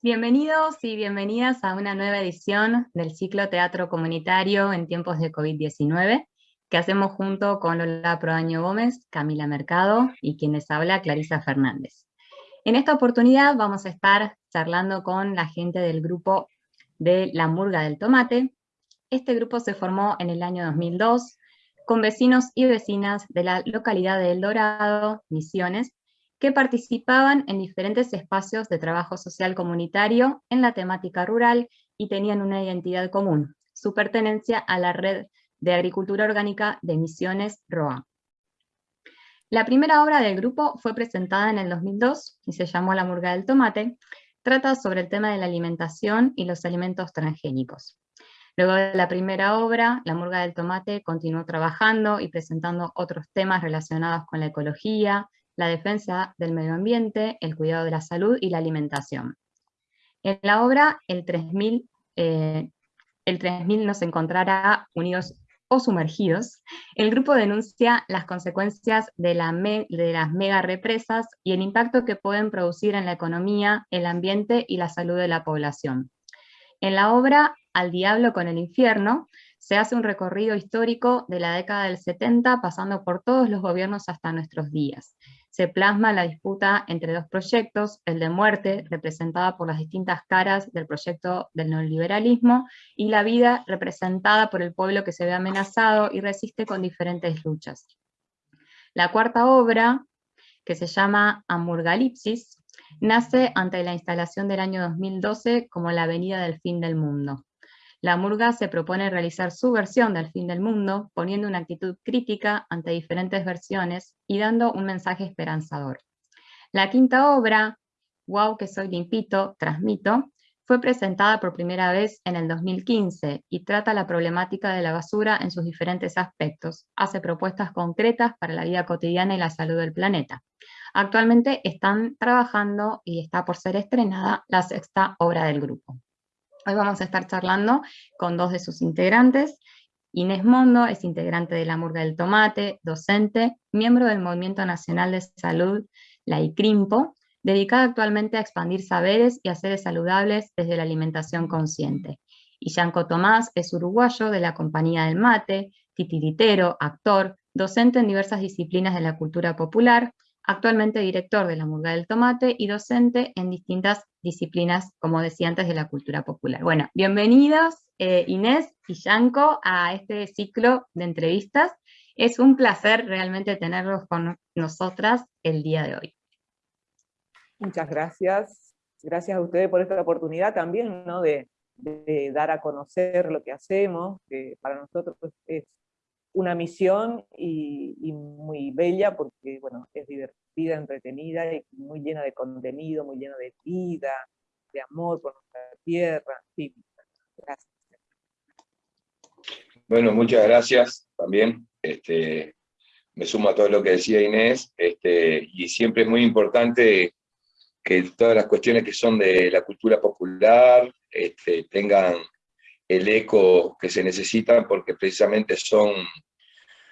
Bienvenidos y bienvenidas a una nueva edición del ciclo Teatro Comunitario en tiempos de COVID-19, que hacemos junto con Lola Proaño Gómez, Camila Mercado y quienes habla Clarisa Fernández. En esta oportunidad vamos a estar charlando con la gente del grupo de La Murga del Tomate. Este grupo se formó en el año 2002 con vecinos y vecinas de la localidad de El Dorado, Misiones, que participaban en diferentes espacios de trabajo social comunitario en la temática rural y tenían una identidad común, su pertenencia a la red de agricultura orgánica de Misiones ROA. La primera obra del grupo fue presentada en el 2002 y se llamó La murga del tomate, trata sobre el tema de la alimentación y los alimentos transgénicos. Luego de la primera obra, La murga del tomate continuó trabajando y presentando otros temas relacionados con la ecología, la defensa del medio ambiente, el cuidado de la salud y la alimentación. En la obra, el 3000, eh, el 3000 nos encontrará unidos o sumergidos. El grupo denuncia las consecuencias de, de las mega represas y el impacto que pueden producir en la economía, el ambiente y la salud de la población. En la obra Al diablo con el infierno, se hace un recorrido histórico de la década del 70 pasando por todos los gobiernos hasta nuestros días se plasma la disputa entre dos proyectos, el de muerte, representada por las distintas caras del proyecto del neoliberalismo, y la vida representada por el pueblo que se ve amenazado y resiste con diferentes luchas. La cuarta obra, que se llama Amurgalipsis, nace ante la instalación del año 2012 como la Avenida del Fin del Mundo. La murga se propone realizar su versión del fin del mundo, poniendo una actitud crítica ante diferentes versiones y dando un mensaje esperanzador. La quinta obra, Wow que soy limpito, transmito, fue presentada por primera vez en el 2015 y trata la problemática de la basura en sus diferentes aspectos. Hace propuestas concretas para la vida cotidiana y la salud del planeta. Actualmente están trabajando y está por ser estrenada la sexta obra del grupo. Hoy vamos a estar charlando con dos de sus integrantes. Inés Mondo es integrante de la Murga del Tomate, docente, miembro del Movimiento Nacional de Salud, la ICRIMPO, dedicada actualmente a expandir saberes y haceres saludables desde la alimentación consciente. Y Yanko Tomás es uruguayo de la Compañía del Mate, titiritero, actor, docente en diversas disciplinas de la cultura popular, actualmente director de la Murga del Tomate y docente en distintas disciplinas, como decía antes, de la cultura popular. Bueno, bienvenidos eh, Inés y Yanko a este ciclo de entrevistas. Es un placer realmente tenerlos con nosotras el día de hoy. Muchas gracias. Gracias a ustedes por esta oportunidad también, ¿no? De, dar a conocer lo que hacemos, que para nosotros es una misión y, muy bella porque, bueno, es divertida, entretenida y muy llena de contenido, muy llena de vida, de amor por nuestra tierra. Sí, gracias. Bueno, muchas gracias también. Este, me sumo a todo lo que decía Inés, este, y siempre es muy importante que todas las cuestiones que son de la cultura popular este, tengan el eco que se necesitan, porque precisamente son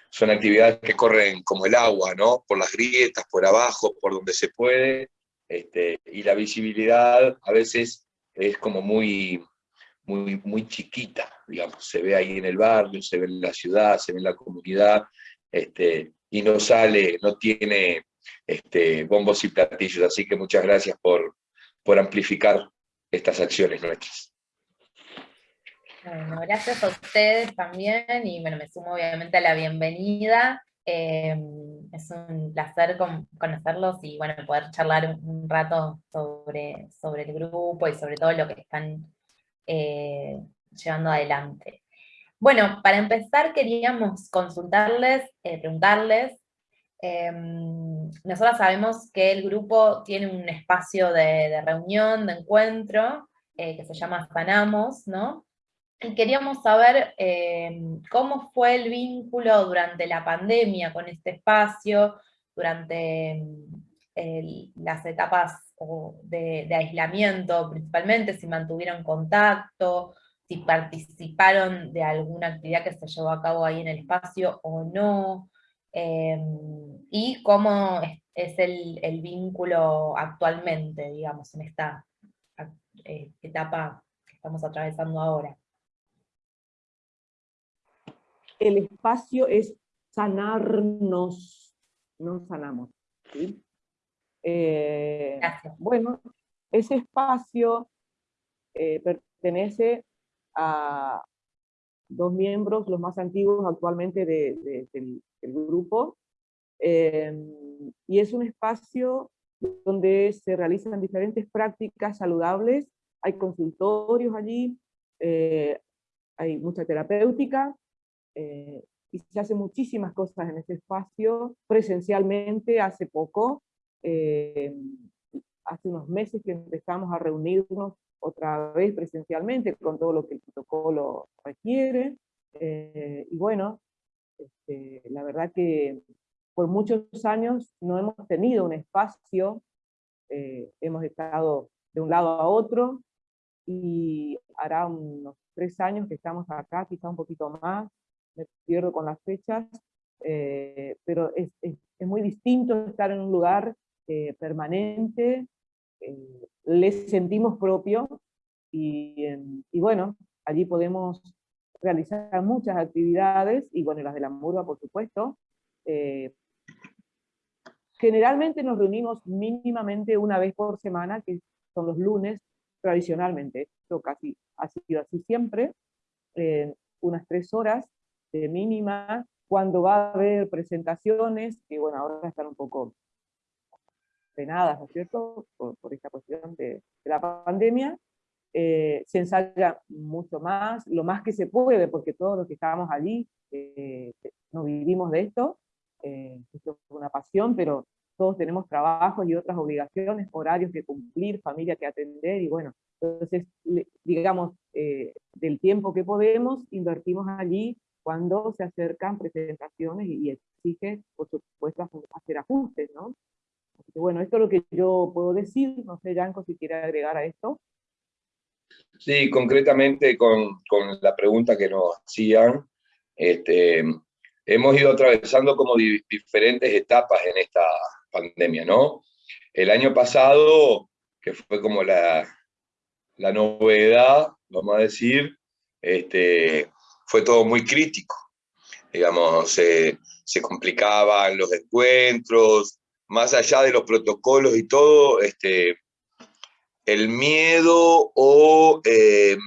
son actividades que corren como el agua, ¿no? Por las grietas, por abajo, por donde se puede, este, y la visibilidad a veces es como muy, muy, muy chiquita, digamos, se ve ahí en el barrio, se ve en la ciudad, se ve en la comunidad, este, y no sale, no tiene este, bombos y platillos, así que muchas gracias por, por amplificar estas acciones nuestras. Bueno, gracias a ustedes también y bueno, me sumo obviamente a la bienvenida. Em, es un placer conocerlos y bueno, poder charlar un, rato sobre, sobre el grupo y sobre todo lo que están eh, llevando adelante. Bueno, para empezar queríamos consultarles, eh, preguntarles, em, nosotros sabemos que el grupo tiene un espacio de, reunión, de encuentro, eh, que se llama Sanamos, ¿no? Y queríamos saber eh, cómo fue el vínculo durante la pandemia con este espacio, durante las etapas de, aislamiento principalmente, si mantuvieron contacto, si participaron de alguna actividad que se llevó a cabo ahí en el espacio o no, eh, y cómo es, el, vínculo actualmente, digamos, en esta eh, etapa que estamos atravesando ahora. El espacio es sanarnos, no sanamos. Eh, bueno, ese espacio eh, pertenece a dos miembros, los más antiguos actualmente del, grupo, em, y es un espacio donde se realizan diferentes prácticas saludables, hay consultorios allí, eh, hay mucha terapéutica, eh, y se hacen muchísimas cosas en ese espacio, presencialmente hace poco, em, hace unos meses que empezamos a reunirnos otra vez presencialmente con todo lo que el protocolo requiere. Eh, y bueno, este, la verdad que por muchos años no hemos tenido un espacio, eh, hemos estado de un lado a otro, y hará unos tres años que estamos acá, quizá un poquito más, me pierdo con las fechas, eh, pero es, es, es, muy distinto estar en un lugar permanente, eh, les sentimos propio y, y, bueno, allí podemos realizar muchas actividades, y bueno, las de la murga por supuesto. Eh, generalmente nos reunimos mínimamente una vez por semana, que son los lunes, tradicionalmente, esto casi ha sido así siempre, unas tres horas mínima, cuando va a haber presentaciones, que bueno, ahora están un poco penadas, ¿no es cierto?, por, esta cuestión de, la pandemia, eh, se ensaya mucho más, lo más que se puede, porque todos los que estábamos allí eh, no vivimos de esto, eh, esto es una pasión, pero todos tenemos trabajos y otras obligaciones, horarios que cumplir, familia que atender, y bueno, entonces, digamos, del tiempo que podemos, invertimos allí cuando se acercan presentaciones y, y exige, por supuesto, hacer ajustes, ¿no? bueno, esto es lo que yo puedo decir, no sé, Yanko, si quiere agregar a esto. Sí, concretamente con, con la pregunta que nos hacían, este, hemos ido atravesando como diferentes etapas en esta pandemia, ¿no? El año pasado, que fue como la, la novedad, vamos a decir, este, fue todo muy crítico. Digamos, se complicaban los encuentros, más allá de los protocolos y todo, este, el miedo o em,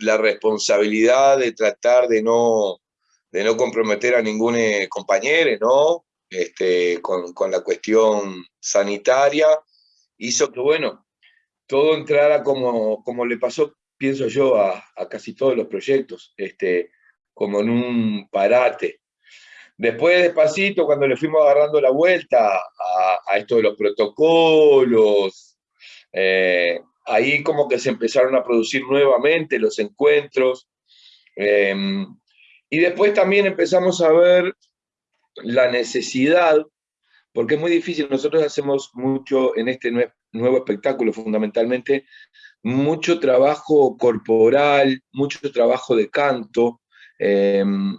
la responsabilidad de tratar de no, de no comprometer a ningún eh, compañero, ¿no? Este, con, con, la cuestión sanitaria, hizo que, bueno, todo entrara como, como le pasó, pienso yo, a, a casi todos los proyectos, este, como en un parate. Después, despacito, cuando le fuimos agarrando la vuelta a, esto de los protocolos, eh, ahí como que se empezaron a producir nuevamente los encuentros, em, y después también empezamos a ver la necesidad, porque es muy difícil, nosotros hacemos mucho en este nuevo espectáculo fundamentalmente, mucho trabajo corporal, mucho trabajo de canto, em,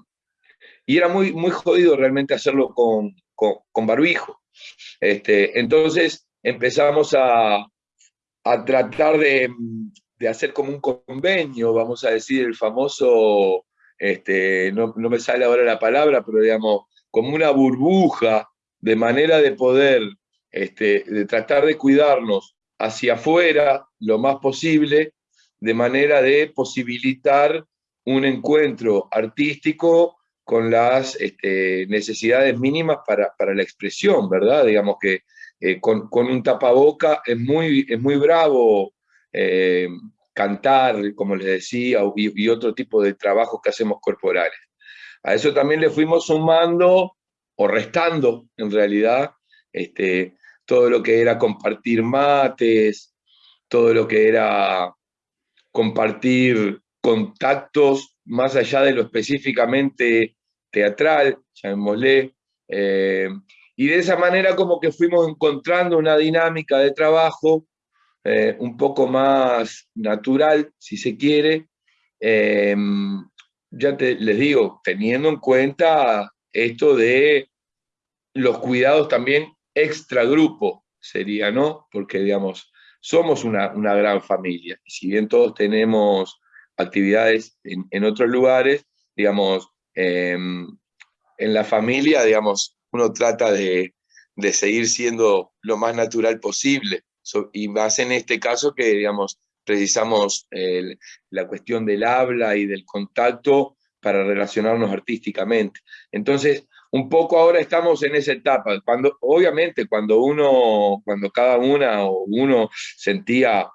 y era muy, muy jodido realmente hacerlo con, con, barbijo. Este, entonces empezamos a, a tratar de, de, hacer como un convenio, vamos a decir, el famoso, este, no, no, me sale ahora la palabra, pero digamos, como una burbuja, de manera de poder, este, de tratar de cuidarnos hacia afuera lo más posible, de manera de posibilitar un encuentro artístico con las este, necesidades mínimas para, la expresión, ¿verdad? Digamos que eh, con, un tapaboca es muy, es muy bravo eh, cantar, como les decía, y, otro tipo de trabajos que hacemos corporales. A eso también le fuimos sumando, o restando en realidad, este, todo lo que era compartir mates, todo lo que era compartir contactos más allá de lo específicamente teatral, llamémosle, eh, y de esa manera como que fuimos encontrando una dinámica de trabajo eh, un poco más natural, si se quiere, eh, ya les digo, teniendo en cuenta esto de los cuidados también extragrupo sería, ¿no? Porque, digamos, somos una, gran familia. Y si bien todos tenemos actividades en, otros lugares, digamos, em, en la familia, digamos, uno trata de, seguir siendo lo más natural posible. y más en este caso que, digamos, precisamos la cuestión del habla y del contacto para relacionarnos artísticamente. Entonces, un poco ahora estamos en esa etapa, cuando, obviamente cuando uno, cuando cada una o uno sentía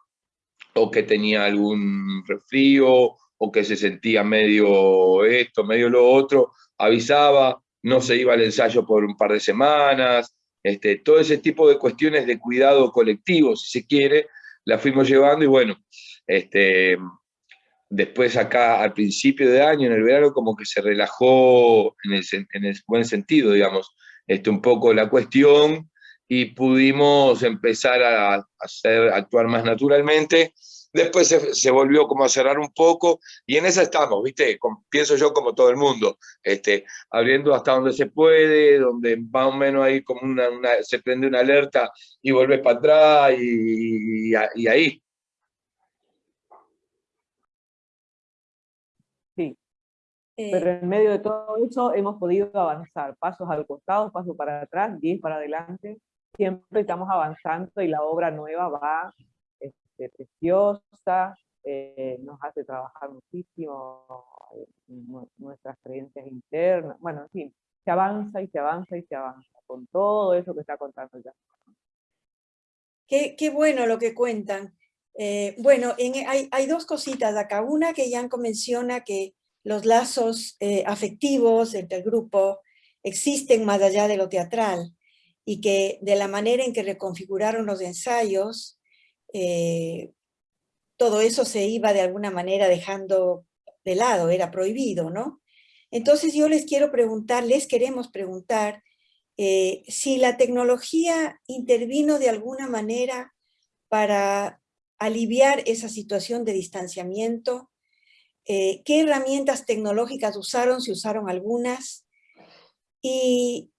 o que tenía algún resfrío, o que se sentía medio esto, medio lo otro, avisaba, no se iba al ensayo por un par de semanas, este, todo ese tipo de cuestiones de cuidado colectivo, si se quiere, la fuimos llevando y bueno, este, después acá al principio de año, en el verano, como que se relajó en el, buen sentido, digamos, este, un poco la cuestión y pudimos empezar a, hacer, actuar más naturalmente. Después se, volvió como a cerrar un poco y en esa estamos, ¿viste? pienso yo como todo el mundo, este, abriendo hasta donde se puede, donde más o menos ahí como una, se prende una alerta y vuelves para atrás y ahí, Pero eh, en medio de todo eso hemos podido avanzar, pasos al costado, pasos para atrás, 10 para adelante, siempre estamos avanzando y la obra nueva va este, preciosa, eh, nos hace trabajar muchísimo eh, nuestras creencias internas, bueno, en fin, se avanza y se avanza y se avanza con todo eso que está contando ya. Qué, qué bueno lo que cuentan. bueno, hay, hay, dos cositas acá. Una que Yanko menciona que los lazos eh, afectivos entre el grupo existen más allá de lo teatral y que de la manera en que reconfiguraron los ensayos, eh, todo eso se iba de alguna manera dejando de lado, era prohibido, ¿no? Entonces yo les quiero preguntar, les queremos preguntar, eh, si la tecnología intervino de alguna manera para aliviar esa situación de distanciamiento eh, qué herramientas tecnológicas usaron, si usaron algunas, y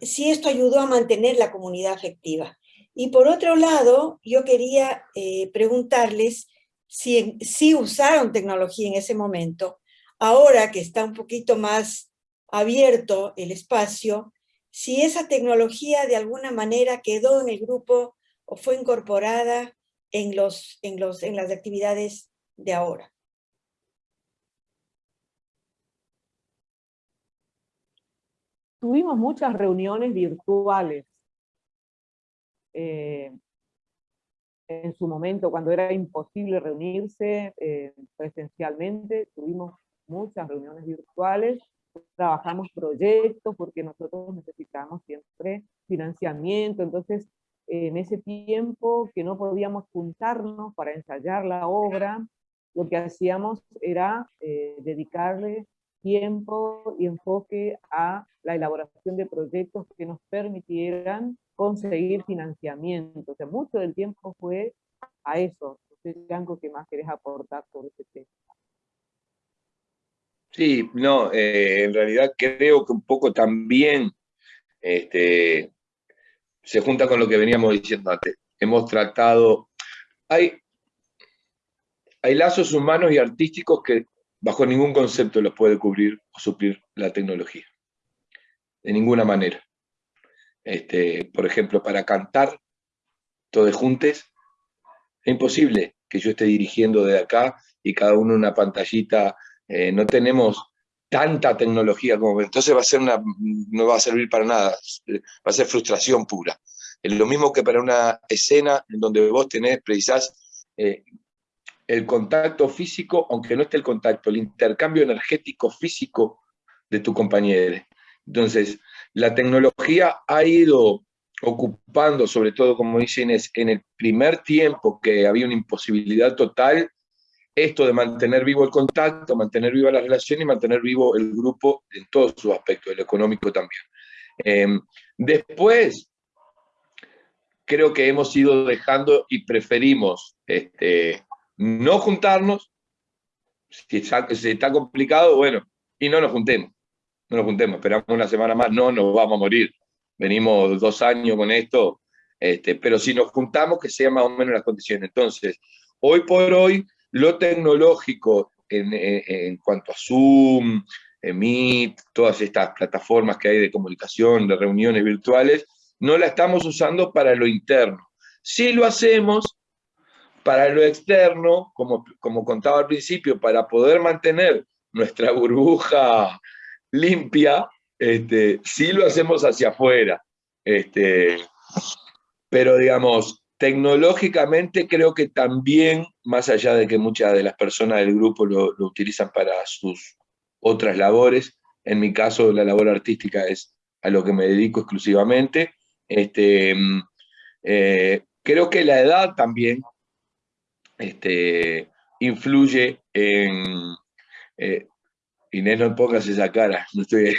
si esto ayudó a mantener la comunidad afectiva. Y por otro lado, yo quería eh, preguntarles si, si usaron tecnología en ese momento, ahora que está un poquito más abierto el espacio, si esa tecnología de alguna manera quedó en el grupo o fue incorporada en, los, en, los, en las actividades de ahora. Tuvimos muchas reuniones virtuales eh, en su momento, cuando era imposible reunirse eh, presencialmente, tuvimos muchas reuniones virtuales, trabajamos proyectos porque nosotros necesitamos siempre financiamiento, entonces en ese tiempo que no podíamos juntarnos para ensayar la obra, lo que hacíamos era eh, dedicarle tiempo y enfoque a la elaboración de proyectos que nos permitieran conseguir financiamiento. O sea, mucho del tiempo fue a eso. Sé, algo que más querés aportar sobre este tema. Sí, no, eh, en realidad creo que un poco también este, se junta con lo que veníamos diciendo antes. Hemos tratado, hay, hay lazos humanos y artísticos que bajo ningún concepto los puede cubrir o suplir la tecnología. De ninguna manera. Este, por ejemplo, para cantar todos juntos, es imposible que yo esté dirigiendo de acá y cada uno una pantallita. Eh, no tenemos tanta tecnología como... Entonces va a ser una, no va a servir para nada, va a ser frustración pura. Es lo mismo que para una escena en donde vos tenés, precisás eh, el contacto físico, aunque no esté el contacto, el intercambio energético físico de tu compañero. Entonces, la tecnología ha ido ocupando, sobre todo, como dicen, en el primer tiempo que había una imposibilidad total, esto de mantener vivo el contacto, mantener viva la relación y mantener vivo el grupo en todos sus aspectos, el económico también. Em, después, creo que hemos ido dejando y preferimos este, no juntarnos, si está, complicado, bueno, y no nos juntemos, no nos juntemos, esperamos una semana más, no nos vamos a morir. Venimos dos años con esto, Este, pero si nos juntamos, que sea más o menos las condiciones. Entonces, hoy por hoy, lo tecnológico en, en cuanto a Zoom, Meet, todas estas plataformas que hay de comunicación, de reuniones virtuales, no la estamos usando para lo interno. Sí lo hacemos para lo externo, como, como contaba al principio, para poder mantener nuestra burbuja limpia, este, sí lo hacemos hacia afuera. Este, pero digamos, tecnológicamente creo que también, más allá de que muchas de las personas del grupo lo, utilizan para sus otras labores, en mi caso la labor artística es a lo que me dedico exclusivamente, este, eh, creo que la edad también este, influye en... Eh, Inés, no pongas esa cara, no estoy...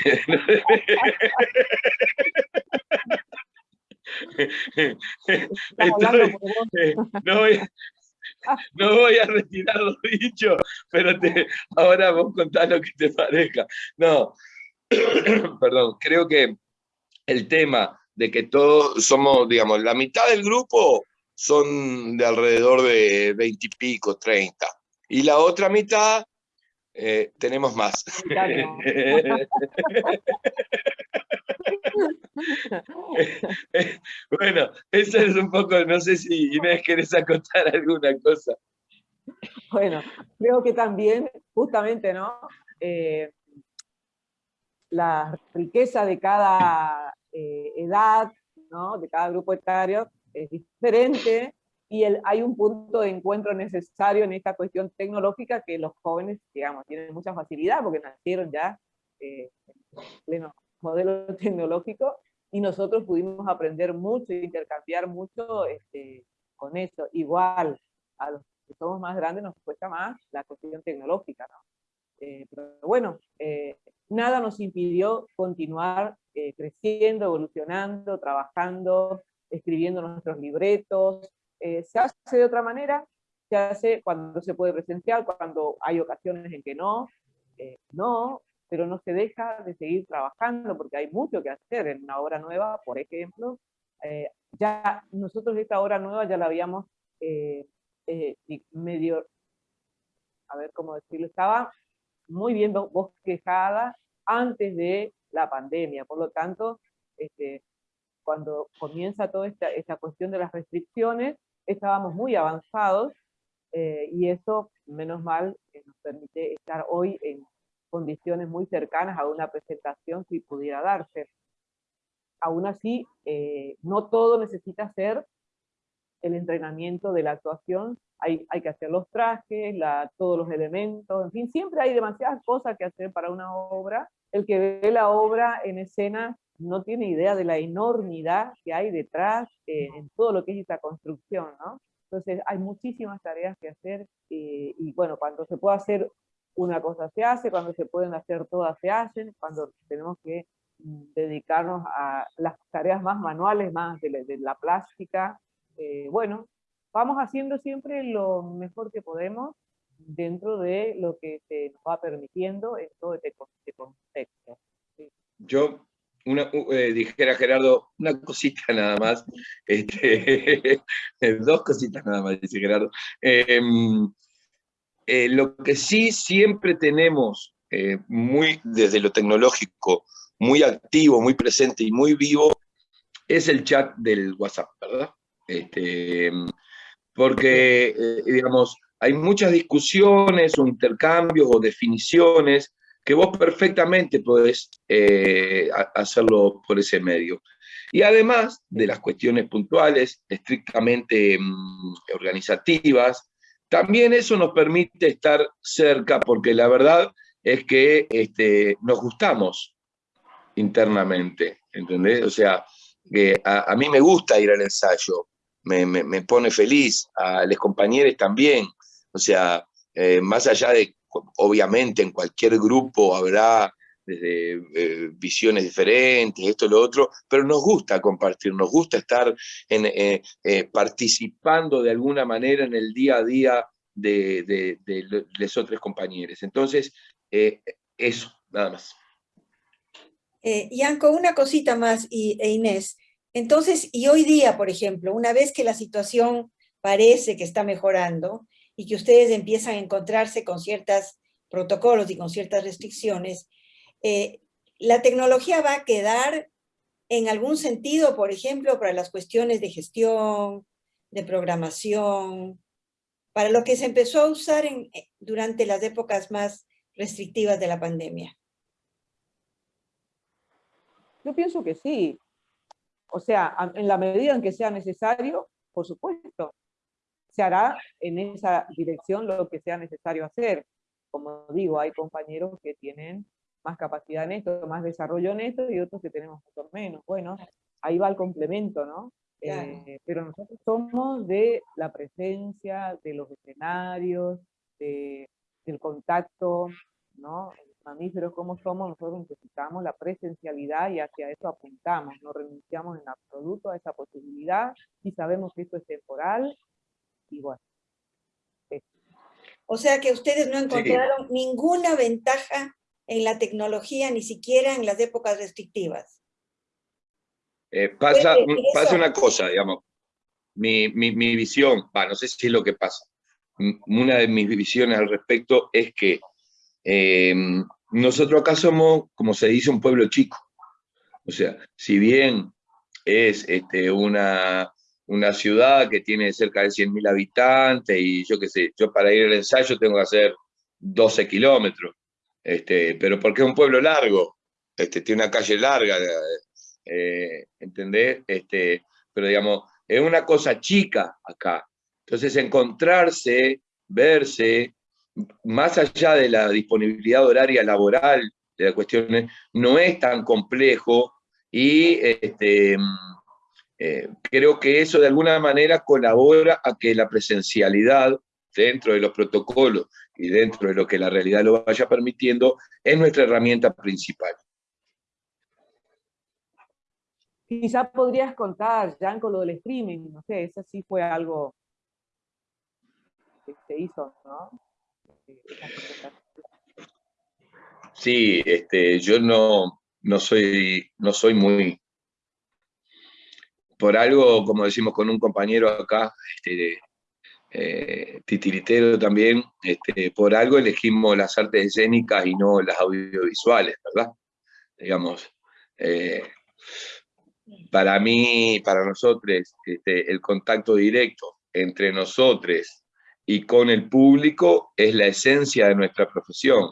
no, voy, no voy a retirar lo dicho, pero te, ahora vos contás lo que te parezca. No, perdón, creo que el tema de que todos somos, digamos, la mitad del grupo son de alrededor de 20 y pico, 30. Y la otra mitad eh, tenemos más. bueno, eso es un poco, no sé si Inés querés acotar alguna cosa. Bueno, creo que también, justamente, ¿no? Eh, la riqueza de cada eh, edad, ¿no? de cada grupo etario, es diferente y el, hay un punto de encuentro necesario en esta cuestión tecnológica que los jóvenes, digamos, tienen mucha facilidad porque nacieron ya eh, en pleno modelo tecnológico y nosotros pudimos aprender mucho e intercambiar mucho este, con eso. Igual, a los que somos más grandes nos cuesta más la cuestión tecnológica, ¿no? Eh, pero bueno, eh, nada nos impidió continuar eh, creciendo, evolucionando, trabajando, escribiendo nuestros libretos. se hace de otra manera, se hace cuando se puede presencial, cuando hay ocasiones en que no, no, pero no se deja de seguir trabajando porque hay mucho que hacer en una obra nueva, por ejemplo. ya nosotros esta obra nueva ya la habíamos medio, a ver cómo decirlo, estaba muy bien bosquejada antes de la pandemia. Por lo tanto, este, cuando comienza toda esta, esta, cuestión de las restricciones, estábamos muy avanzados eh, y eso, menos mal, eh, nos permite estar hoy en condiciones muy cercanas a una presentación si pudiera darse. Aún así, eh, no todo necesita ser el entrenamiento de la actuación, hay, hay que hacer los trajes, la, todos los elementos, en fin, siempre hay demasiadas cosas que hacer para una obra. El que ve la obra en escena no tiene idea de la enormidad que hay detrás eh, en todo lo que es esta construcción, ¿no? Entonces hay muchísimas tareas que hacer eh, y bueno, cuando se puede hacer una cosa se hace, cuando se pueden hacer todas se hacen, cuando tenemos que mm, dedicarnos a las tareas más manuales, más de la, de la plástica, eh, bueno, vamos haciendo siempre lo mejor que podemos dentro de lo que se nos va permitiendo en todo este, este contexto. Yo una, eh, dijera Gerardo, una cosita nada más, este, dos cositas nada más, dice Gerardo. Em, eh, lo que sí siempre tenemos, muy desde lo tecnológico, muy activo, muy presente y muy vivo, es el chat del WhatsApp, ¿verdad? Este, porque, eh, digamos, hay muchas discusiones o intercambios o definiciones que vos perfectamente podés eh, hacerlo por ese medio. Y además de las cuestiones puntuales, estrictamente mm, organizativas, también eso nos permite estar cerca, porque la verdad es que este, nos gustamos internamente, ¿entendés? O sea, a, mí me gusta ir al ensayo, me, pone feliz, a los compañeros también, o sea, eh, más allá de, obviamente en cualquier grupo habrá desde eh, visiones diferentes, esto, lo otro, pero nos gusta compartir, nos gusta estar eh, participando de alguna manera en el día a día de, los otros compañeros. Entonces, eso, nada más. Yanko, una cosita más, y, e Inés, Entonces, y hoy día, por ejemplo, una vez que la situación parece que está mejorando y que ustedes empiezan a encontrarse con ciertos protocolos y con ciertas restricciones, eh, la tecnología va a quedar en algún sentido, por ejemplo, para las cuestiones de gestión, de programación, para lo que se empezó a usar en, eh, durante las épocas más restrictivas de la pandemia. Yo pienso que sí. O sea, en la medida en que sea necesario, por supuesto, se hará en esa dirección lo que sea necesario hacer. Como digo, hay compañeros que tienen más capacidad en esto, más desarrollo en esto, y otros que tenemos mucho menos. Bueno, ahí va el complemento, ¿no? Eh, pero nosotros somos de la presencia, de los escenarios, del contacto, ¿no? mamíferos como somos, nosotros necesitamos la presencialidad y hacia eso apuntamos, no renunciamos en absoluto a esa posibilidad y sabemos que esto es temporal y bueno. O sea que ustedes no encontraron ninguna ventaja en la tecnología, ni siquiera en las épocas restrictivas. Eh, pasa, pasa una cosa, digamos, mi, mi, mi visión, no sé si es lo que pasa, una de mis visiones al respecto es que eh, nosotros acá somos, como se dice, un pueblo chico. O sea, si bien es este, una, una ciudad que tiene cerca de 100.000 habitantes y yo qué sé, yo para ir al ensayo tengo que hacer 12 kilómetros, este, pero porque es un pueblo largo, este, tiene una calle larga, eh, ¿entendés? Este, pero digamos, es una cosa chica acá. Entonces encontrarse, verse, más allá de la disponibilidad horaria laboral de la cuestión, no es tan complejo y este, eh, creo que eso de alguna manera colabora a que la presencialidad dentro de los protocolos y dentro de lo que la realidad lo vaya permitiendo, es nuestra herramienta principal. Quizá podrías contar, Jan, con lo del streaming, no sé, eso sí fue algo que se hizo, ¿no? Sí, este, yo no, no, soy, no soy muy... Por algo, como decimos con un compañero acá, este, eh, titiritero también, este, por algo elegimos las artes escénicas y no las audiovisuales, ¿verdad? Digamos, eh, para mí, para nosotros, este, el contacto directo entre nosotros y con el público es la esencia de nuestra profesión.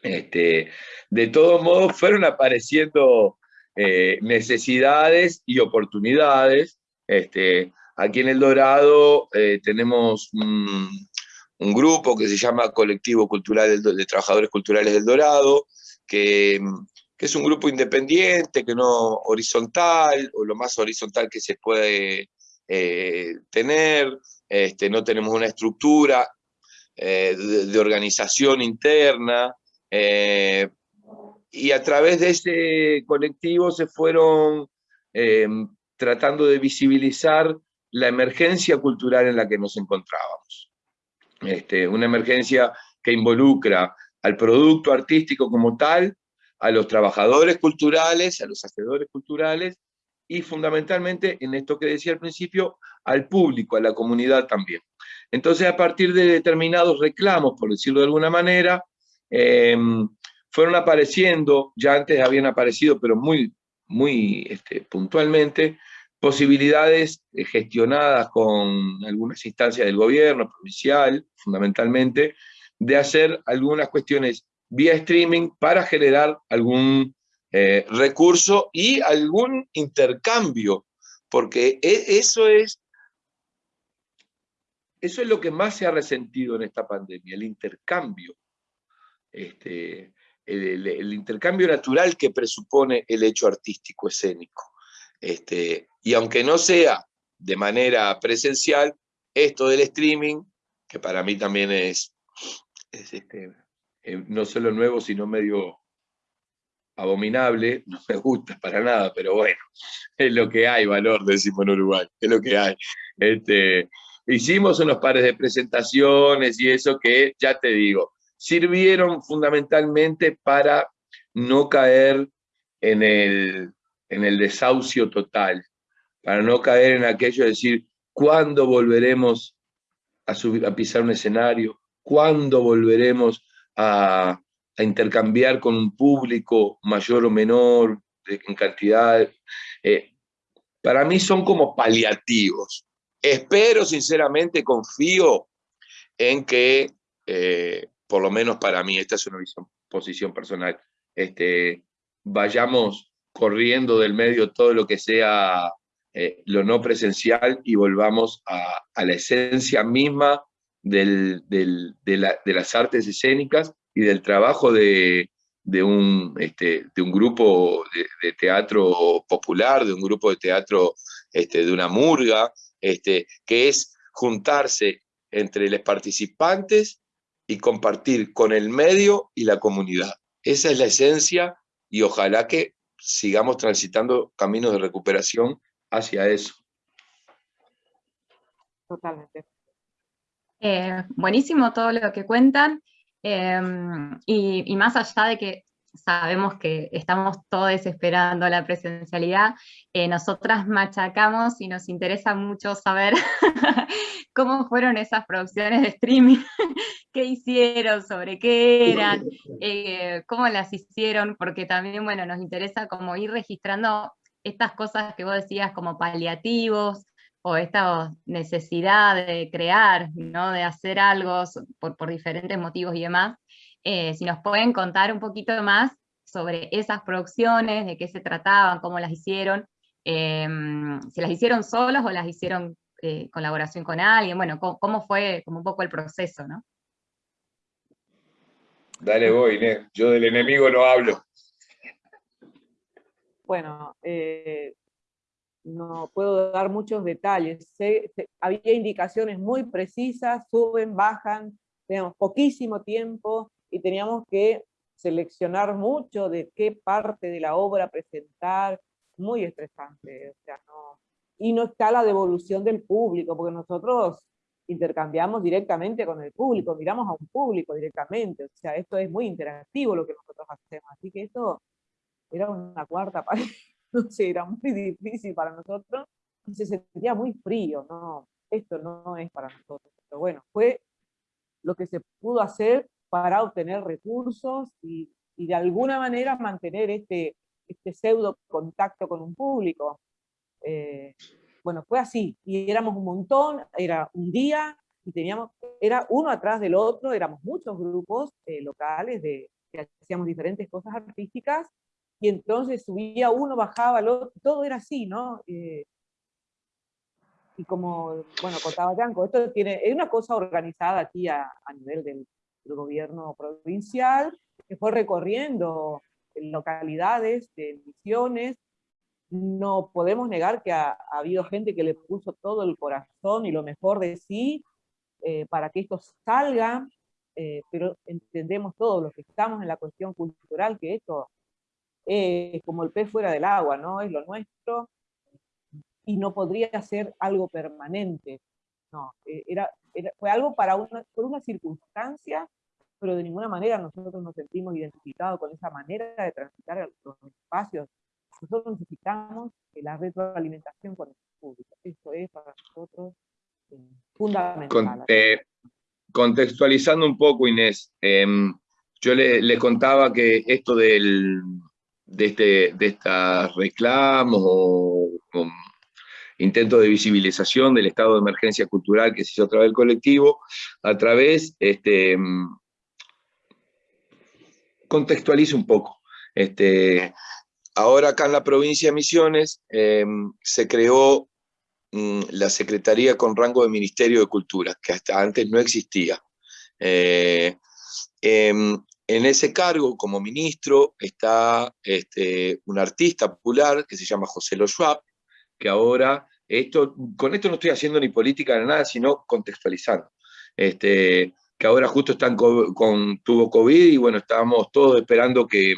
Este, de todos modos, fueron apareciendo eh, necesidades y oportunidades. Este, aquí en El Dorado eh, tenemos un, grupo que se llama Colectivo Cultural de, Trabajadores Culturales del Dorado, que, que, es un grupo independiente, que no horizontal, o lo más horizontal que se puede eh, tener, este, no tenemos una estructura de, organización interna, y a través de ese colectivo se fueron tratando de visibilizar la emergencia cultural en la que nos encontrábamos. Este, una emergencia que involucra al producto artístico como tal, a los trabajadores culturales, a los hacedores culturales, y fundamentalmente, en esto que decía al principio, al público, a la comunidad también. Entonces, a partir de determinados reclamos, por decirlo de alguna manera, em, fueron apareciendo, ya antes habían aparecido, pero muy, muy este, puntualmente, posibilidades eh, gestionadas con algunas instancias del gobierno, provincial, fundamentalmente, de hacer algunas cuestiones vía streaming para generar algún eh, recurso y algún intercambio, porque e, eso es, eso es lo que más se ha resentido en esta pandemia, el intercambio. Este, el, intercambio natural que presupone el hecho artístico escénico. Este, y aunque no sea de manera presencial, esto del streaming, que para mí también es, este, eh, no solo nuevo, sino medio abominable, no me gusta para nada, pero bueno, es lo que hay, valor, decimos en Uruguay, es lo que hay. Este, hicimos unos pares de presentaciones y eso que, ya te digo, sirvieron fundamentalmente para no caer en el, en el desahucio total, para no caer en aquello de decir, ¿cuándo volveremos a, pisar un escenario? ¿Cuándo volveremos a, intercambiar con un público mayor o menor en cantidad? Eh, para mí son como paliativos. Espero, sinceramente, confío en que, eh, por lo menos para mí, esta es una visión, posición personal, este, vayamos corriendo del medio todo lo que sea eh, lo no presencial y volvamos a, la esencia misma de, las artes escénicas y del trabajo de, un, este, de un grupo de, teatro popular, de un grupo de teatro este, de una murga, este, que es juntarse entre los participantes y compartir con el medio y la comunidad. Esa es la esencia y ojalá que sigamos transitando caminos de recuperación hacia eso. Totalmente. Eh, buenísimo todo lo que cuentan. Em, y, más allá de que sabemos que estamos todos esperando la presencialidad, eh, nosotras machacamos y nos interesa mucho saber cómo fueron esas producciones de streaming, qué hicieron, sobre qué eran, eh, cómo las hicieron, porque también, bueno, nos interesa como ir registrando estas cosas que vos decías como paliativos, o esta necesidad de crear, ¿no? de hacer algo por, por diferentes motivos y demás, eh, si nos pueden contar un poquito más sobre esas producciones, de qué se trataban, cómo las hicieron, em, si las hicieron solos o las hicieron en eh, colaboración con alguien, bueno, cómo, fue como un poco el proceso, ¿no? Dale voy, Inés. Yo del enemigo no hablo. Bueno, eh, no puedo dar muchos detalles. había indicaciones muy precisas, suben, bajan, tenemos poquísimo tiempo, y teníamos que seleccionar mucho de qué parte de la obra presentar, muy estresante, o sea, no, y no está la devolución del público, porque nosotros intercambiamos directamente con el público, miramos a un público directamente, o sea, esto es muy interactivo lo que nosotros hacemos, así que esto era una cuarta parte, no sé, era muy difícil para nosotros, y se sentía muy frío, no, esto no es para nosotros, pero bueno, fue lo que se pudo hacer para obtener recursos y, de alguna manera mantener este, este pseudo contacto con un público. Eh, bueno, fue así, y éramos un montón, era un día, y teníamos, era uno atrás del otro, éramos muchos grupos eh, locales de, que hacíamos diferentes cosas artísticas, y entonces subía uno, bajaba el otro, todo era así, ¿no? Eh, y como, bueno, contaba Yanko, esto tiene, es una cosa organizada aquí a, a nivel del, el gobierno provincial, que fue recorriendo localidades de misiones. No podemos negar que ha, habido gente que le puso todo el corazón y lo mejor de sí eh, para que esto salga, eh, pero entendemos todos los que estamos en la cuestión cultural que esto es como el pez fuera del agua, ¿no? Es lo nuestro y no podría ser algo permanente. No, eh, era, fue algo para una, por una circunstancia, pero de ninguna manera nosotros nos sentimos identificados con esa manera de transitar los espacios. Nosotros necesitamos la retroalimentación con el público. Eso es para nosotros eh, fundamental. Eh, contextualizando un poco, Inés, em, yo le, contaba que esto del, de, este, de estas reclamos o, o intento de visibilización del estado de emergencia cultural que se hizo a través del colectivo, a través, este, contextualizo un poco. Este, ahora acá en la provincia de Misiones em, se creó mm, la Secretaría con rango de Ministerio de Cultura, que hasta antes no existía. Eh, em, en ese cargo, como ministro, está este, un artista popular que se llama José Lo Schwab, que ahora, esto, con esto no estoy haciendo ni política ni nada, sino contextualizando. Este, que ahora justo están con, tuvo COVID y bueno, estábamos todos esperando que,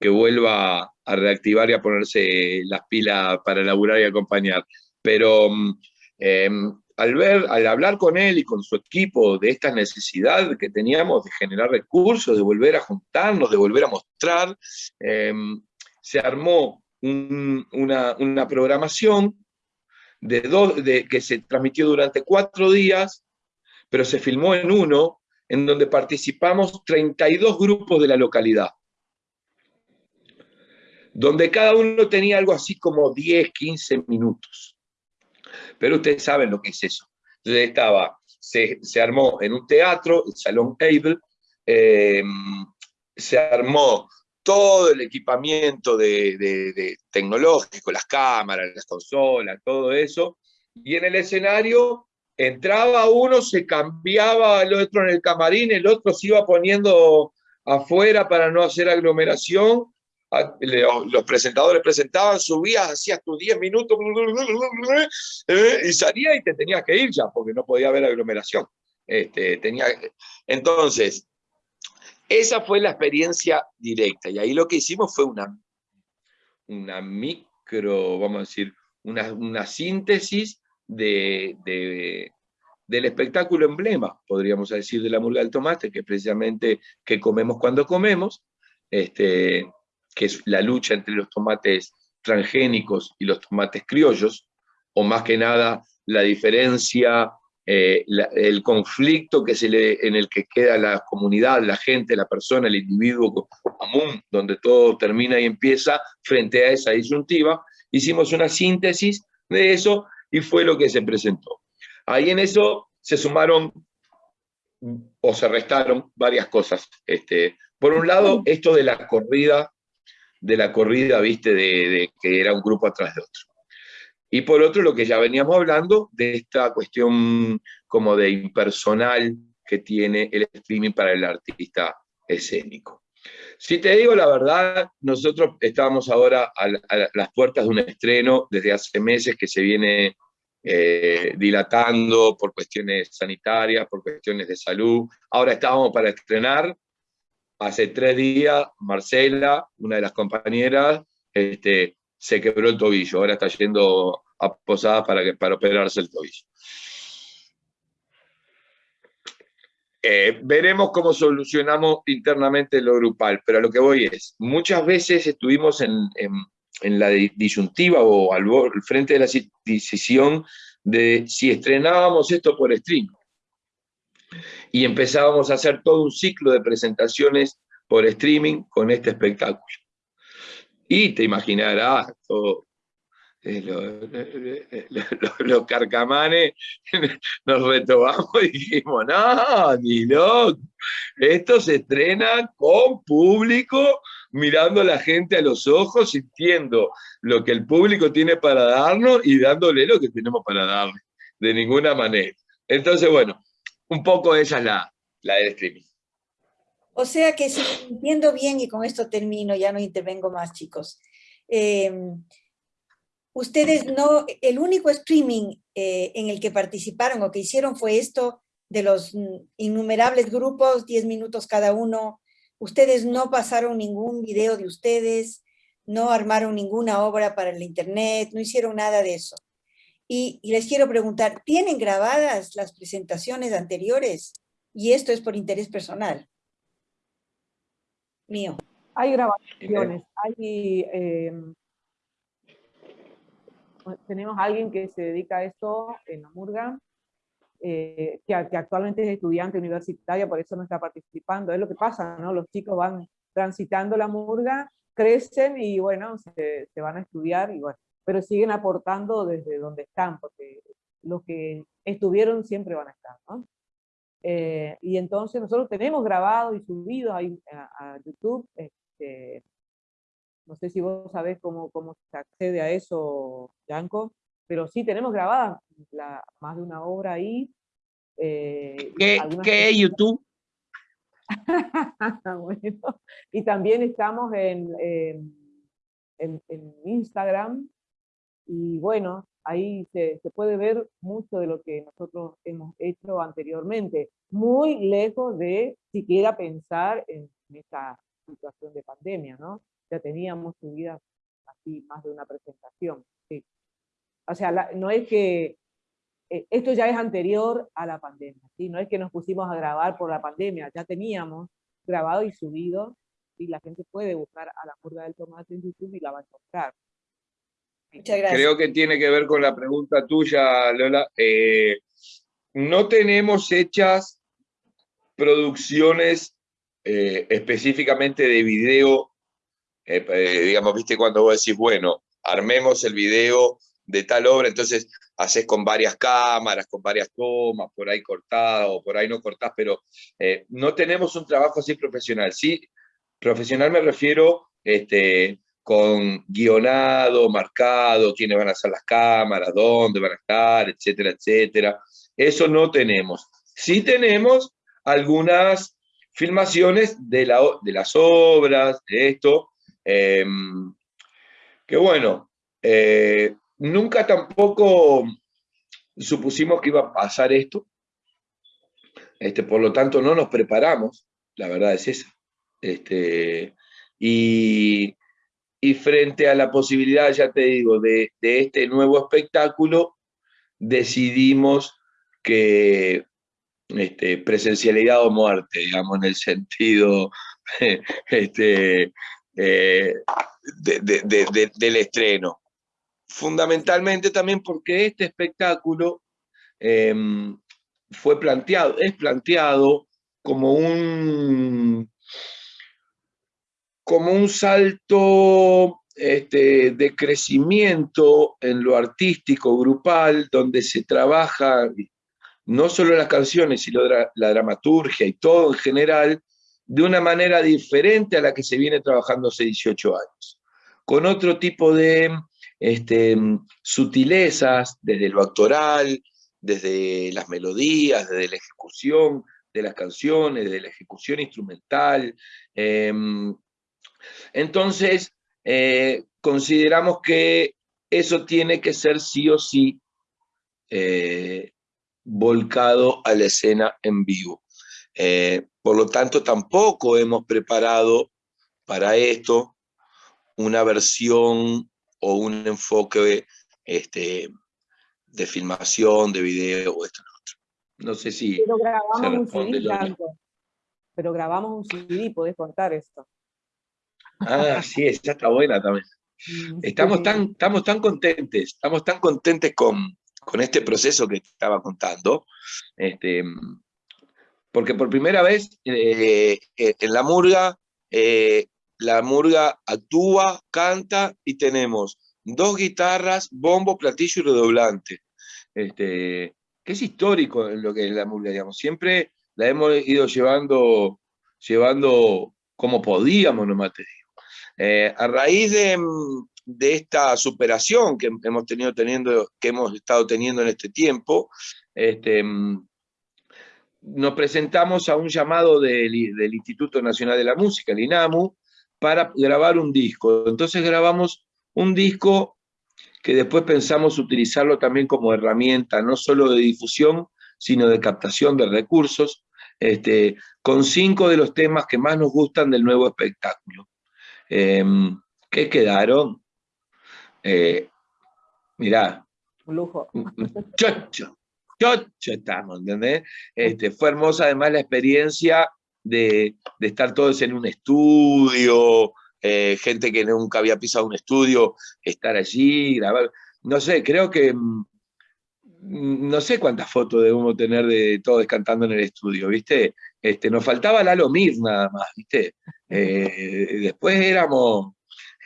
vuelva a reactivar y a ponerse las pilas para laburar y acompañar. Pero em, al ver, al hablar con él y con su equipo de esta necesidad que teníamos de generar recursos, de volver a juntarnos, de volver a mostrar, em, se armó una, una, programación de dos, de, que se transmitió durante cuatro días, pero se filmó en uno, en donde participamos 32 grupos de la localidad, donde cada uno tenía algo así como 10, 15 minutos. Pero ustedes saben lo que es eso. Estaba, se, se armó en un teatro, el Salón Able, eh, se armó todo el equipamiento de, tecnológico, las cámaras, las consolas, todo eso, y en el escenario entraba uno, se cambiaba el otro en el camarín, el otro se iba poniendo afuera para no hacer aglomeración, los presentadores presentaban, subías, hacías tus 10 minutos y salía y te tenías que ir ya, porque no podía haber aglomeración. Este, tenía, entonces, esa fue la experiencia directa, y ahí lo que hicimos fue una, una micro, vamos a decir, una, una síntesis de, del espectáculo emblema, podríamos decir, de la murga del tomate, que es precisamente que comemos cuando comemos, este, que es la lucha entre los tomates transgénicos y los tomates criollos, o más que nada la diferencia eh, el conflicto que se le, en el que queda la comunidad, la gente, la persona, el individuo común, donde todo termina y empieza frente a esa disyuntiva, hicimos una síntesis de eso y fue lo que se presentó. Ahí en eso se sumaron o se restaron varias cosas. Este, por un lado, esto de la corrida, de la corrida, viste, de que era un grupo atrás de otro. Y por otro, lo que ya veníamos hablando de esta cuestión como de impersonal que tiene el streaming para el artista escénico. Si te digo la verdad, nosotros estamos ahora a, las puertas de un estreno desde hace meses que se viene eh, dilatando por cuestiones sanitarias, por cuestiones de salud. Ahora estábamos para estrenar. Hace tres días, Marcela, una de las compañeras, este, se quebró el tobillo, ahora está yendo a Posada para, que, operarse el tobillo. Eh, veremos cómo solucionamos internamente lo grupal, pero a lo que voy es, muchas veces estuvimos en, la disyuntiva o al, frente de la decisión de si estrenábamos esto por stream. Y empezábamos a hacer todo un ciclo de presentaciones por streaming con este espectáculo. Y te imaginarás, eh, los, carcamanes nos retomamos y dijimos, no, ni loco, esto se estrena con público, mirando a la gente a los ojos, sintiendo lo que el público tiene para darnos y dándole lo que tenemos para darle, de ninguna manera. Entonces, bueno, un poco esa es la, la del streaming. O sea que si entiendo bien, y con esto termino, ya no intervengo más, chicos. Em, ustedes no, el único streaming eh, en el que participaron o que hicieron fue esto de los innumerables grupos, 10 minutos cada uno. Ustedes no pasaron ningún video de ustedes, no armaron ninguna obra para el internet, no hicieron nada de eso. y les quiero preguntar, ¿tienen grabadas las presentaciones anteriores? Y esto es por interés personal mío. Hay grabaciones, hay, em, tenemos a alguien que se dedica a esto en la Murga, eh, que, actualmente es estudiante universitaria, por eso no está participando. Es lo que pasa, ¿no? Los chicos van transitando la Murga, crecen y bueno, se, se van a estudiar y bueno, pero siguen aportando desde donde están, porque los que estuvieron siempre van a estar, ¿no? Eh, y entonces nosotros tenemos grabado y subido ahí a, YouTube, este, no sé si vos sabés cómo, cómo se accede a eso, Yanko, pero sí tenemos grabada la, más de una obra ahí. Eh, ¿Qué, es YouTube? y también estamos en, en, en Instagram, y bueno, ahí se, puede ver mucho de lo que nosotros hemos hecho anteriormente, muy lejos de siquiera pensar en, esta situación de pandemia, ¿no? Ya teníamos subidas así más de una presentación, sí. O sea, no es que, eh, esto ya es anterior a la pandemia, ¿sí? No es que nos pusimos a grabar por la pandemia, ya teníamos grabado y subido, y la gente puede buscar a la curva del tomate en YouTube y la va a encontrar. Creo que tiene que ver con la pregunta tuya, Lola. Eh, no tenemos hechas producciones eh, específicamente de video, eh, digamos, viste, cuando vos decís, bueno, armemos el video de tal obra, entonces haces con varias cámaras, con varias tomas, por ahí cortado, o por ahí no cortás, pero no tenemos un trabajo así profesional. Sí, profesional me refiero este, con guionado, marcado, quiénes van a ser las cámaras, dónde van a estar, etcétera, etcétera. Eso no tenemos. Sí tenemos algunas filmaciones de, la, de las obras, de esto, em, que bueno, eh, nunca tampoco supusimos que iba a pasar esto, este, por lo tanto no nos preparamos, la verdad es esa. Este, y, y frente a la posibilidad, ya te digo, de, este nuevo espectáculo, decidimos que este, presencialidad o muerte, digamos, en el sentido este, eh, del estreno. Fundamentalmente también porque este espectáculo em, fue planteado, es planteado como un como un salto este, de crecimiento en lo artístico grupal, donde se trabaja no solo las canciones, sino la dramaturgia y todo en general, de una manera diferente a la que se viene trabajando hace 18 años, con otro tipo de este, sutilezas, desde lo actoral, desde las melodías, desde la ejecución de las canciones, desde la ejecución instrumental, em, entonces, eh, consideramos que eso tiene que ser sí o sí eh, volcado a la escena en vivo. Eh, por lo tanto, tampoco hemos preparado para esto una versión o un enfoque este, de filmación, de video o esto otro. No sé si Pero grabamos un CD, Pero grabamos un CD, podés contar esto. Ah, sí, esa está buena también. Estamos tan, estamos tan contentes, estamos tan contentes con, con este proceso que estaba contando, este, porque por primera vez eh, eh, en la murga, eh, la murga actúa, canta y tenemos dos guitarras, bombo, platillo y redoblante. Este, que es histórico en lo que es la murga, digamos. Siempre la hemos ido llevando, llevando como podíamos, nomás te eh, a raíz mm, de, esta superación que hemos, tenido teniendo, que hemos estado teniendo en este tiempo, este, mm, nos presentamos a un llamado del, Instituto Nacional de la Música, el INAMU, para grabar un disco. Entonces grabamos un disco que después pensamos utilizarlo también como herramienta, no solo de difusión, sino de captación de recursos, este, con cinco de los temas que más nos gustan del nuevo espectáculo. Em, ¿Qué quedaron? Eh, mirá. Un lujo. Chocho, chocho estamos, ¿entendés? Este, fue hermosa además la experiencia de, estar todos en un estudio, eh, gente que nunca había pisado un estudio, estar allí, grabar. No sé, creo que mm, no sé cuántas fotos debemos tener de todos cantando en el estudio, ¿viste? Este, nos faltaba Lalo Mir nada más, ¿viste? Eh, después éramos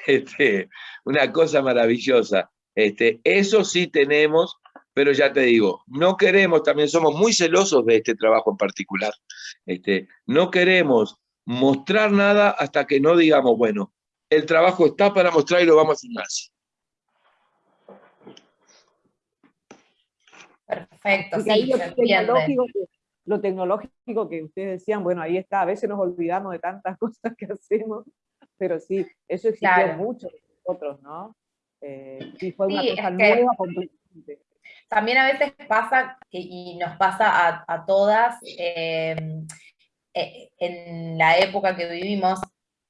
este, una cosa maravillosa. Este, eso sí tenemos, pero ya te digo, no queremos, también somos muy celosos de este trabajo en particular. Este, no queremos mostrar nada hasta que no digamos, bueno, el trabajo está para mostrar y lo vamos a hacer así. Perfecto, sí, lo, tecnológico que, ustedes decían, bueno, ahí está, a veces nos olvidamos de tantas cosas que hacemos, pero sí, eso existió mucho de nosotros, ¿no? Eh, sí, fue una cosa nueva completamente. También a veces pasa, y nos pasa a, todas, em, eh, en la época que vivimos,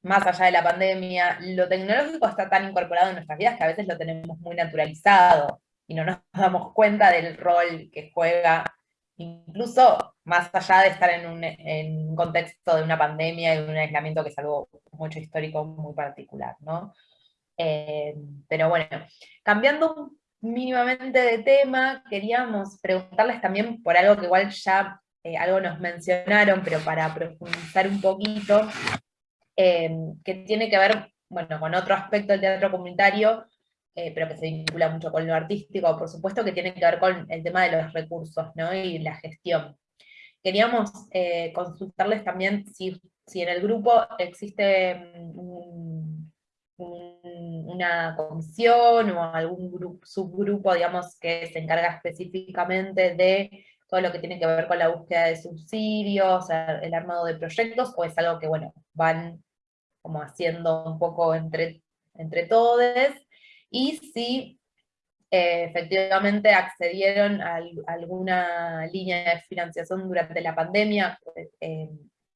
más allá de la pandemia, lo tecnológico está tan incorporado en nuestras vidas que a veces lo tenemos muy naturalizado y no nos damos cuenta del rol que juega, incluso más allá de estar en un, contexto de una pandemia y de un aislamiento que es algo mucho histórico muy particular, ¿no? Eh, pero bueno, cambiando mínimamente de tema, queríamos preguntarles también por algo que igual ya eh, algo nos mencionaron, pero para profundizar un poquito, eh, que tiene que ver, bueno, con otro aspecto del teatro comunitario, pero que se vincula mucho con lo artístico, por supuesto, que tiene que ver con el tema de los recursos, ¿no? Y la gestión. Queríamos consultarles también si, si en el grupo existe mm, un una comisión o algún subgrupo, digamos, que se encarga específicamente de todo lo que tiene que ver con la búsqueda de subsidios, el armado de proyectos, o es algo que, bueno, van como haciendo un poco entre, entre todos, y si eh, efectivamente accedieron a, alguna línea de financiación durante la pandemia, eh,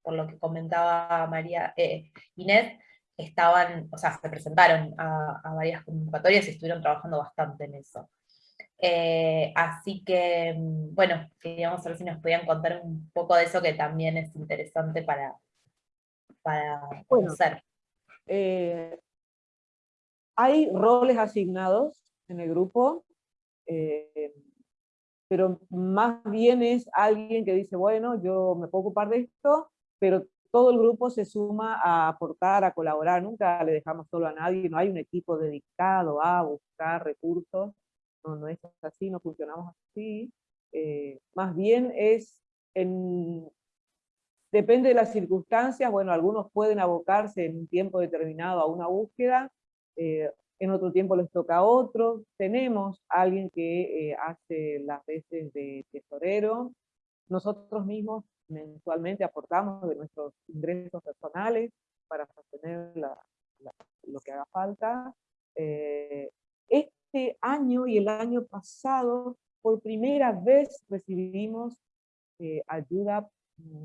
por lo que comentaba María eh, Inés, estaban, o sea, se presentaron a, varias convocatorias y estuvieron trabajando bastante en eso. Eh, así que, bueno, queríamos ver si nos podían contar un poco de eso que también es interesante para, para conocer. Eh, hay roles asignados en el grupo, eh, pero más bien es alguien que dice, bueno, yo me puedo ocupar de esto, pero todo el grupo se suma a aportar, a colaborar, nunca le dejamos solo a nadie, no hay un equipo dedicado a buscar recursos, no, no es así, no funcionamos así, eh, más bien es, en, depende de las circunstancias, bueno, algunos pueden abocarse en un tiempo determinado a una búsqueda, eh, en otro tiempo les toca a otros, tenemos alguien que eh, hace las veces de tesorero, nosotros mismos mensualmente aportamos de nuestros ingresos personales para sostener lo que haga falta. Eh, este año y el año pasado, por primera vez recibimos eh, ayuda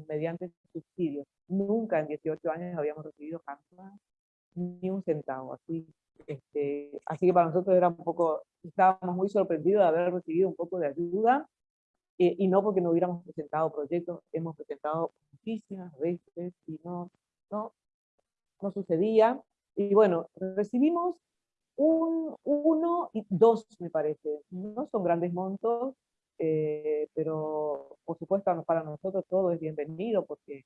mediante subsidios. Nunca en 18 años habíamos recibido jamás ni un centavo. Así, este, así que para nosotros era un poco, estábamos muy sorprendidos de haber recibido un poco de ayuda eh, y no porque no hubiéramos presentado proyectos, hemos presentado muchísimas veces y no, no, no sucedía. Y bueno, recibimos un, uno y dos, me parece. No son grandes montos, eh, pero por supuesto para nosotros todo es bienvenido porque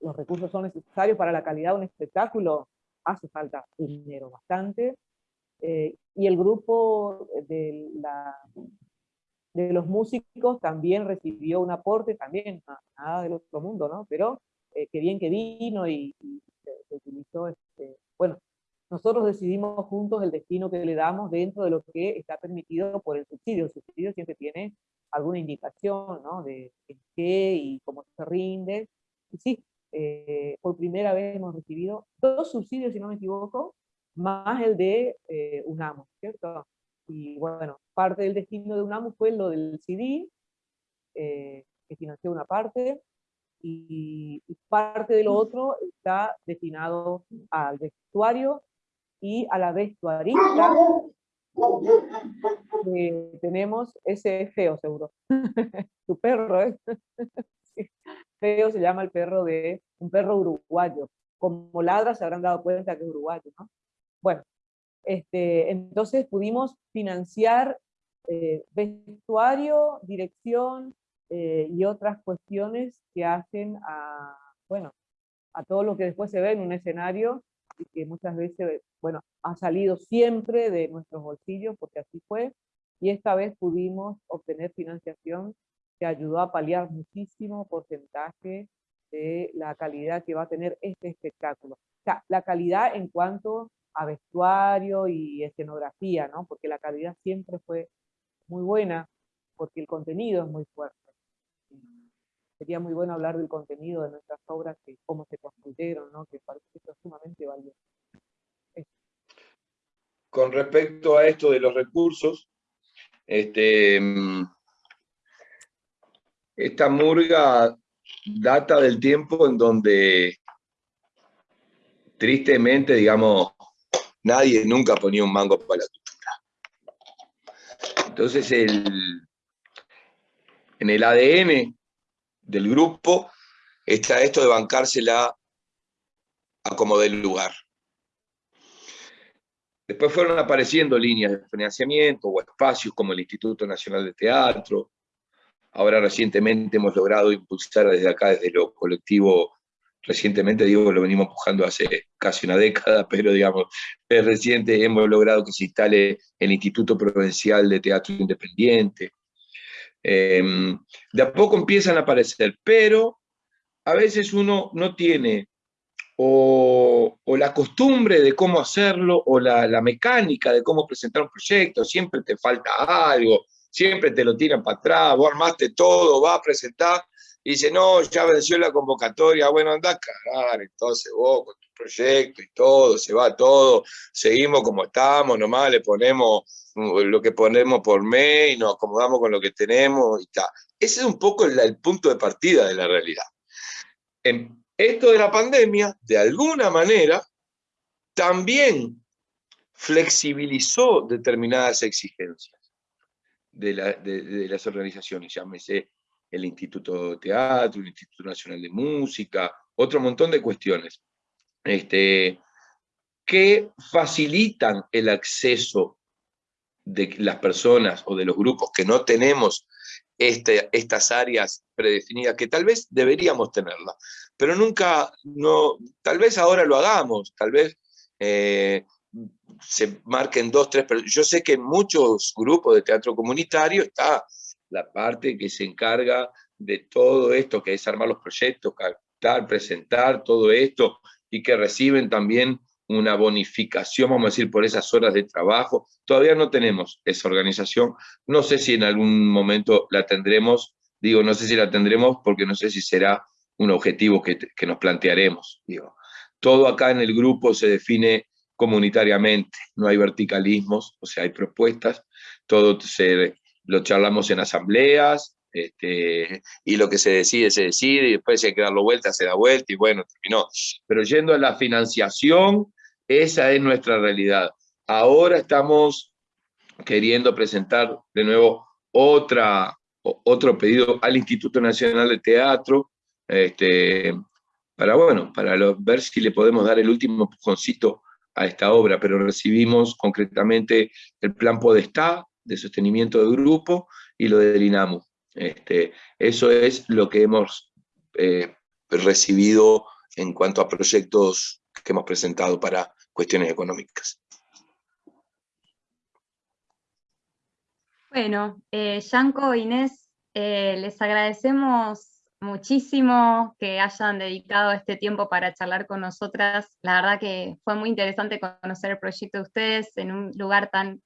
los recursos son necesarios para la calidad de un espectáculo, hace falta dinero bastante. y el grupo de la de los músicos también recibió un aporte, también nada del otro mundo, ¿no? Pero eh, qué bien que vino y, se, utilizó, este, bueno, nosotros decidimos juntos el destino que le damos dentro de lo que está permitido por el subsidio. El subsidio siempre tiene alguna indicación, ¿no? De qué y cómo se rinde. Y sí, eh, por primera vez hemos recibido dos subsidios, si no me equivoco, más el de eh, UNAMO, ¿cierto? Y bueno, parte del destino de UNAMU fue lo del CD, eh, que financió una parte, y, parte de lo otro está destinado al vestuario y a la vestuarista. tenemos ese feo seguro. tu perro, ¿eh? Feo se llama el perro de un perro uruguayo. Como ladra se habrán dado cuenta que es uruguayo, ¿no? Bueno, este, entonces pudimos financiar eh, vestuario, dirección eh, y otras cuestiones que hacen a, bueno, a todo lo que después se ve en un escenario y que muchas veces, bueno, ha salido siempre de nuestros bolsillos, porque así fue, y esta vez pudimos obtener financiación que ayudó a paliar muchísimo porcentaje de la calidad que va a tener este espectáculo. O sea, la calidad en cuanto a vestuario y escenografía, ¿no? Porque la calidad siempre fue muy buena, porque el contenido es muy fuerte. Sería muy bueno hablar del contenido de nuestras obras, que cómo se construyeron, ¿no? Que parece que es sumamente valioso. Con respecto a esto de los recursos, este, esta murga data del tiempo en donde tristemente, digamos, nadie nunca ponía un mango para la cultura. Entonces, el, en el ADN del grupo está esto de bancársela a como del lugar. Después fueron apareciendo líneas de financiamiento o espacios como el Instituto Nacional de Teatro. Ahora recientemente hemos logrado impulsar desde acá, desde lo colectivo, recientemente digo, lo venimos empujando hace casi una década, pero digamos, es reciente, hemos logrado que se instale el Instituto Provincial de Teatro Independiente. Em, de a poco empiezan a aparecer, pero a veces uno no tiene o, la costumbre de cómo hacerlo, o la, mecánica de cómo presentar un proyecto, siempre te falta algo, siempre te lo tiran para atrás, vos armaste todo, vas a presentar, y dice, no, ya venció la convocatoria, bueno, anda a cagar, entonces vos con tu proyecto y todo, se va todo, seguimos como estamos, nomás le ponemos lo que ponemos por mail, nos acomodamos con lo que tenemos y está. Ese es un poco el, el punto de partida de la realidad. En, esto de la pandemia, de alguna manera, también flexibilizó determinadas exigencias de, las organizaciones, llámese el Instituto de Teatro, el Instituto Nacional de Música, otro montón de cuestiones, este, que facilitan el acceso de las personas o de los grupos que no tenemos este, estas áreas predefinidas, que tal vez deberíamos tenerlas, pero nunca, no, tal vez ahora lo hagamos, tal vez eh, se marquen dos, tres, pero yo sé que en muchos grupos de teatro comunitario está la parte que se encarga de todo esto, que es armar los proyectos, captar, presentar todo esto, y que reciben también una bonificación, vamos a decir, por esas horas de trabajo. Todavía no tenemos esa organización. No sé si en algún momento la tendremos. Digo, no sé si la tendremos porque no sé si será un objetivo que, nos plantearemos. Digo. Todo acá en el grupo se define comunitariamente, no hay verticalismos, o sea, hay propuestas, todo se, lo charlamos en asambleas, este, y lo que se decide, se decide, y después si hay que darlo vuelta, se da vuelta, y bueno, terminó. Pero yendo a la financiación, esa es nuestra realidad. Ahora estamos queriendo presentar de nuevo otra, otro pedido al Instituto Nacional de Teatro, este, para, bueno, para ver si le podemos dar el último empujoncito a esta obra, pero recibimos concretamente el plan Podestá de sostenimiento de grupo y lo del INAMU. Este, eso es lo que hemos eh, recibido en cuanto a proyectos que hemos presentado para cuestiones económicas. Bueno, eh, Yanko, Inés, eh, les agradecemos muchísimo que hayan dedicado este tiempo para charlar con nosotras. La verdad que fue muy interesante conocer el proyecto de ustedes en un lugar tan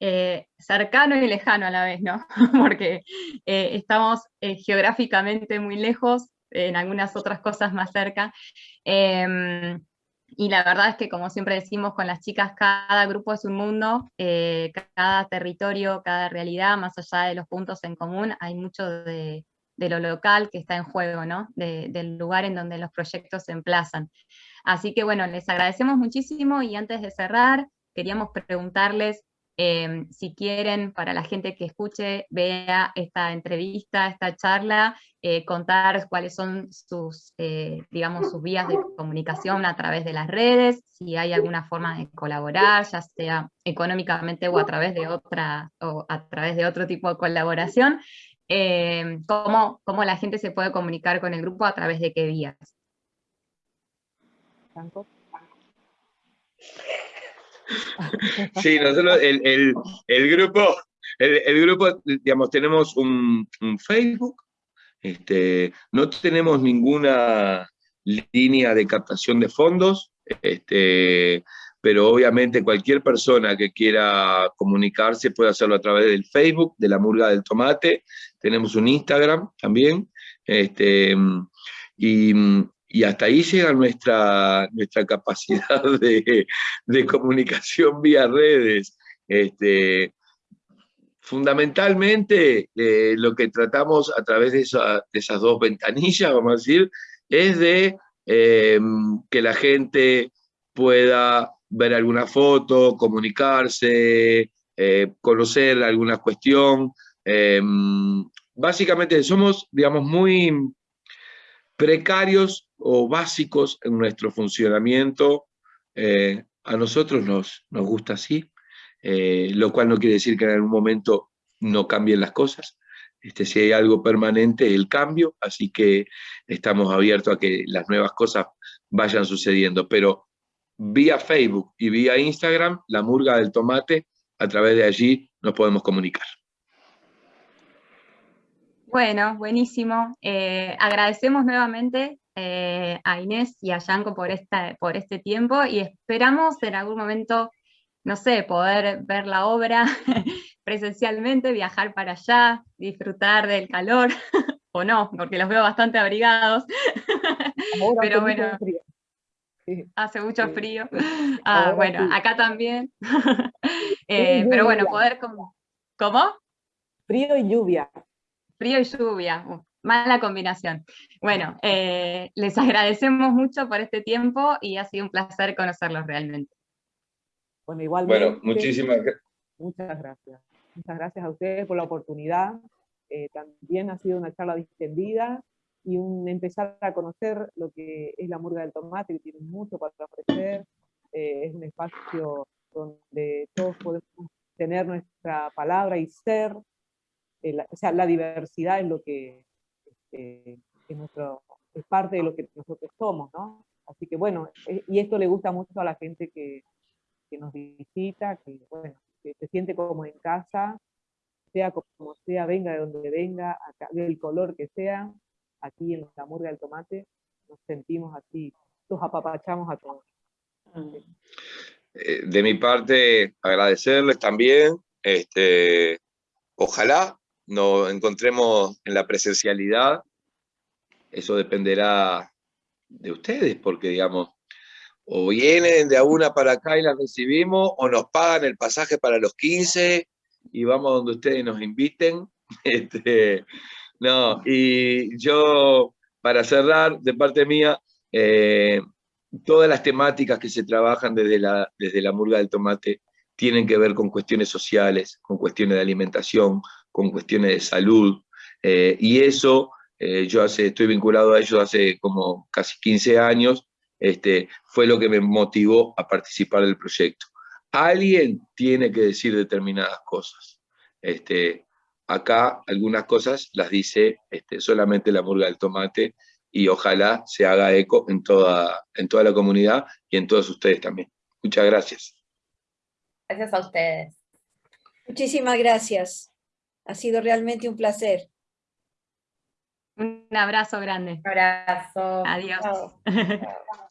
eh, cercano y lejano a la vez, ¿no? Porque estamos geográficamente muy lejos, en algunas otras cosas más cerca. Em, y la verdad es que, como siempre decimos con las chicas, cada grupo es un mundo, eh, cada territorio, cada realidad, más allá de los puntos en común, hay mucho de, lo local que está en juego, ¿no? del lugar en donde los proyectos se emplazan. Así que bueno, les agradecemos muchísimo y antes de cerrar, queríamos preguntarles Em, si quieren, para la gente que escuche, vea esta entrevista, esta charla, eh, contar cuáles son sus, eh, digamos, sus vías de comunicación a través de las redes, si hay alguna forma de colaborar, ya sea económicamente o a través de otra, o a través de otro tipo de colaboración, em, cómo, cómo la gente se puede comunicar con el grupo, a través de qué vías. Sí, nosotros, el, grupo, el, grupo, digamos, tenemos un, Facebook, este, no tenemos ninguna línea de captación de fondos, este, pero obviamente cualquier persona que quiera comunicarse puede hacerlo a través del Facebook, de la Murga del Tomate, tenemos un Instagram también, este, y, hasta ahí llega nuestra, nuestra capacidad de, comunicación vía redes. Este, fundamentalmente, eh, lo que tratamos a través de, esas dos ventanillas, vamos a decir, es de em, que la gente pueda ver alguna foto, comunicarse, eh, conocer alguna cuestión. Em, básicamente somos, digamos, muy precarios o básicos en nuestro funcionamiento, eh, a nosotros nos, nos gusta así, eh, lo cual no quiere decir que en algún momento no cambien las cosas. Este, si hay algo permanente, el cambio, así que estamos abiertos a que las nuevas cosas vayan sucediendo, pero vía Facebook y vía Instagram, la murga del tomate, a través de allí nos podemos comunicar. Bueno, buenísimo. Eh, agradecemos nuevamente eh, a Inés y a Yanko por, esta, por este tiempo y esperamos en algún momento, no sé, poder ver la obra presencialmente, viajar para allá, disfrutar del calor, o no, porque los veo bastante abrigados. Pero bueno, hace mucho frío. Ah, bueno, acá también. Eh, pero bueno, poder como... ¿Cómo? Frío y lluvia. Frío y lluvia, mala combinación. Bueno, eh, les agradecemos mucho por este tiempo y ha sido un placer conocerlos realmente. Bueno, igualmente. Bueno, muchísimas gracias. Muchas gracias. Muchas gracias a ustedes por la oportunidad. Eh, también ha sido una charla distendida y un empezar a conocer lo que es la murga del tomate, que tiene mucho para ofrecer. Eh, es un espacio donde todos podemos tener nuestra palabra y ser eh, o sea, la diversidad es lo que este, es, nuestro, es parte de lo que nosotros somos, ¿no? Así que bueno, eh, y esto le gusta mucho a la gente que, que nos visita, que bueno, que se siente como en casa, sea como sea, venga de donde venga, del color que sea, aquí en la murga del tomate, nos sentimos así, nos apapachamos a todos. Eh, de mi parte, agradecerles también, este, ojalá nos encontremos en la presencialidad, eso dependerá de ustedes, porque digamos, o vienen de a una para acá y la recibimos, o nos pagan el pasaje para los 15 y vamos donde ustedes nos inviten. Este, no, y yo, para cerrar, de parte mía, eh, todas las temáticas que se trabajan desde la, desde la murga del tomate tienen que ver con cuestiones sociales, con cuestiones de alimentación, con cuestiones de salud, eh, y eso, eh, yo estoy vinculado a ello hace como casi 15 años, este, fue lo que me motivó a participar del proyecto. Alguien tiene que decir determinadas cosas. Este, acá algunas cosas las dice este, solamente la murga del tomate y ojalá se haga eco en toda, en toda la comunidad y en todos ustedes también. Muchas gracias. Gracias a ustedes. Muchísimas gracias. Ha sido realmente un placer. Un abrazo grande. Un abrazo. Adiós.